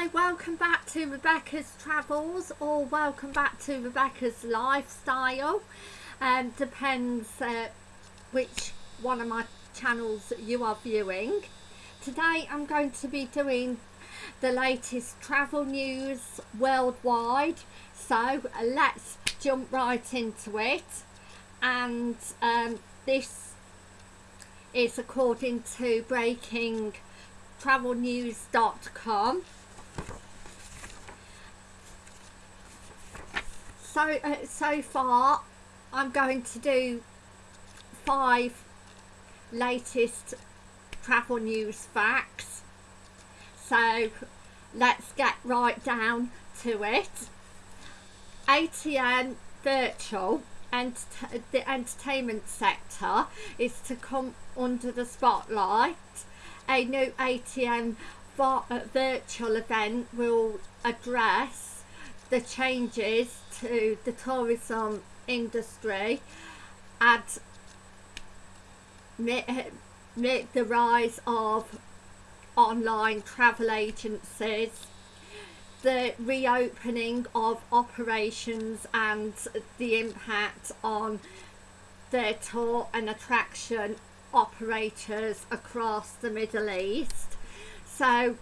Hi, welcome back to Rebecca's Travels or welcome back to Rebecca's Lifestyle. Um, depends uh, which one of my channels you are viewing. Today I'm going to be doing the latest travel news worldwide. So let's jump right into it. And um, this is according to breakingtravelnews.com so uh, so far I'm going to do five latest travel news facts. So let's get right down to it. ATM virtual and the entertainment sector is to come under the spotlight. A new ATM uh, virtual event will address the changes to the tourism industry and make, the rise of online travel agencies the reopening of operations and the impact on their tour and attraction operators across the Middle East. So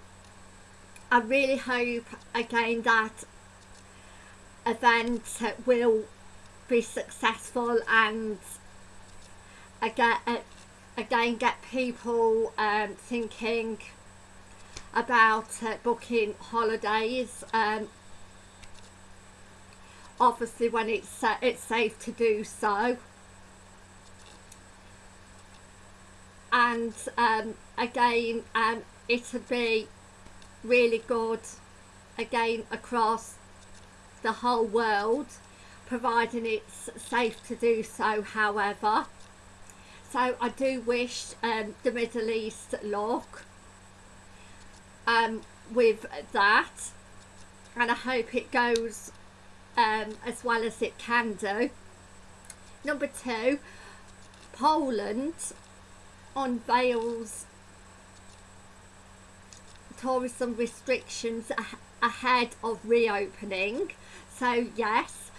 I really hope again that event will be successful and again, again get people um, thinking about uh, booking holidays um, obviously when it's uh, it's safe to do so. And um, again um, it'll be really good again across the whole world providing it's safe to do so however. So I do wish um, the Middle East luck um, with that. And I hope it goes um, as well as it can do. Number two Poland unveils tourism restrictions ahead of reopening. So yes.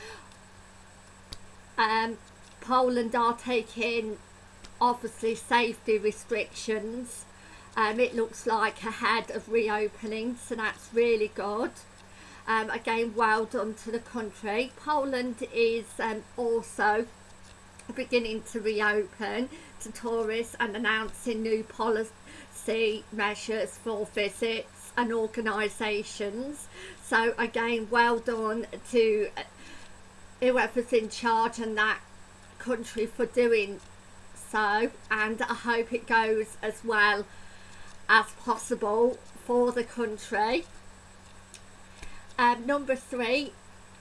Um, Poland are taking obviously safety restrictions. Um, it looks like ahead of reopening so that's really good. Um, again well done to the country. Poland is um, also beginning to reopen to tourists and announcing new policy measures for visits and organisations. So again well done to whoever's in charge in that country for doing so. And I hope it goes as well as possible for the country. Um, number three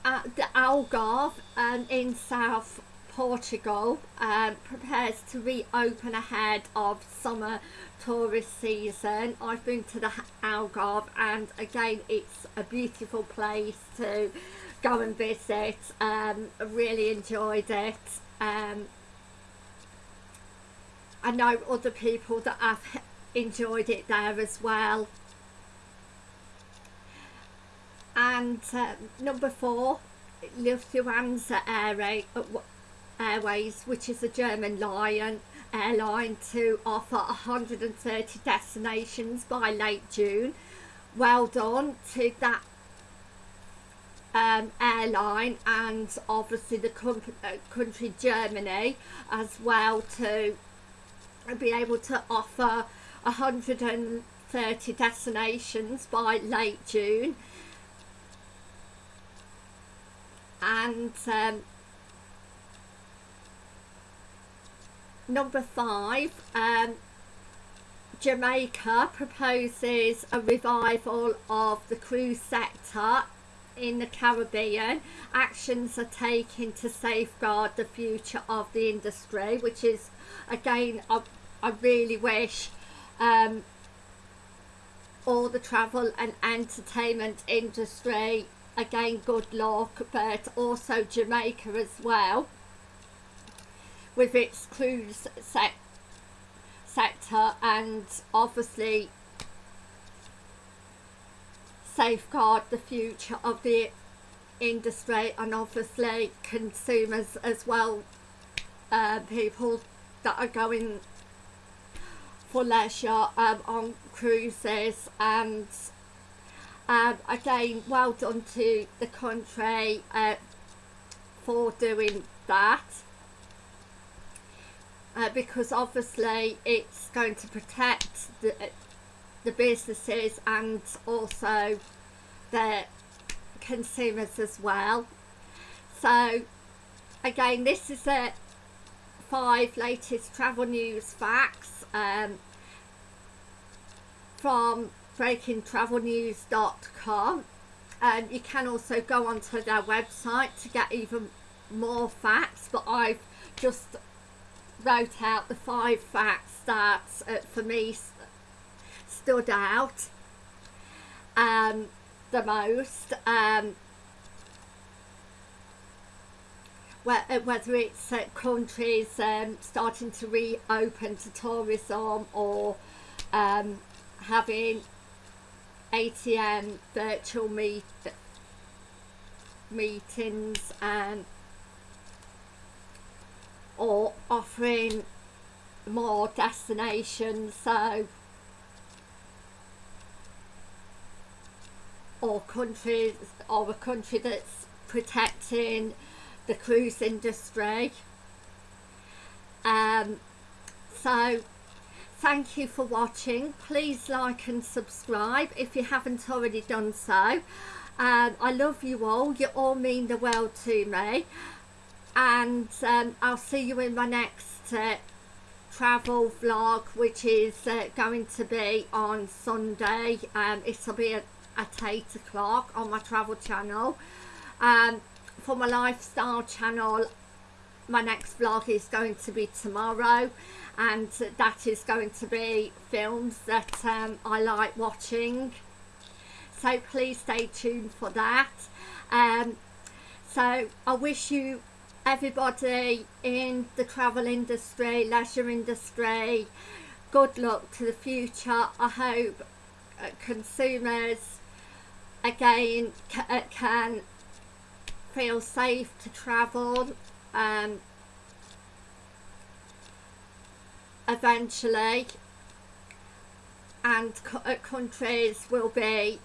at the Algarve um, in South Portugal um, prepares to reopen ahead of summer tourist season. I've been to the Algarve and again it's a beautiful place to go and visit. Um, I really enjoyed it. Um, I know other people that have enjoyed it there as well. And uh, number four, Lufthansa Airways, which is a German lion airline to offer 130 destinations by late June. Well done to that um, airline and obviously the uh, country Germany as well to be able to offer 130 destinations by late June and um, number five um, Jamaica proposes a revival of the cruise sector in the Caribbean. Actions are taken to safeguard the future of the industry, which is, again, I, I really wish um, all the travel and entertainment industry, again, good luck, but also Jamaica as well with its cruise sec sector and obviously safeguard the future of the industry and obviously consumers as well uh, people that are going for leisure um, on cruises and um, again well done to the country uh, for doing that uh, because obviously it's going to protect the, the businesses and also the consumers as well. So again this is a five latest travel news facts um, from breakingtravelnews.com and um, you can also go onto their website to get even more facts but I've just wrote out the five facts that uh, for me stood out um, the most um, uh, whether it's uh, countries um, starting to reopen to tourism or um, having ATM virtual meet meetings and or offering more destinations so or countries or a country that's protecting the cruise industry. Um, so thank you for watching. Please like and subscribe if you haven't already done so. Um, I love you all. You all mean the world to me and um, I'll see you in my next uh, travel vlog which is uh, going to be on Sunday. Um, it'll be at, at 8 o'clock on my travel channel. Um, for my lifestyle channel my next vlog is going to be tomorrow. And that is going to be films that um, I like watching. So please stay tuned for that. Um, so I wish you everybody in the travel industry leisure industry. Good luck to the future. I hope uh, consumers again uh, can feel safe to travel um, eventually. And uh, countries will be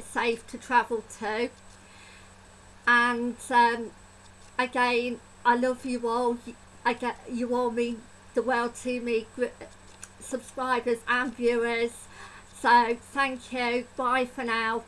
safe to travel to. And um, again I love you all. I get you all mean the world to me subscribers and viewers. So thank you. Bye for now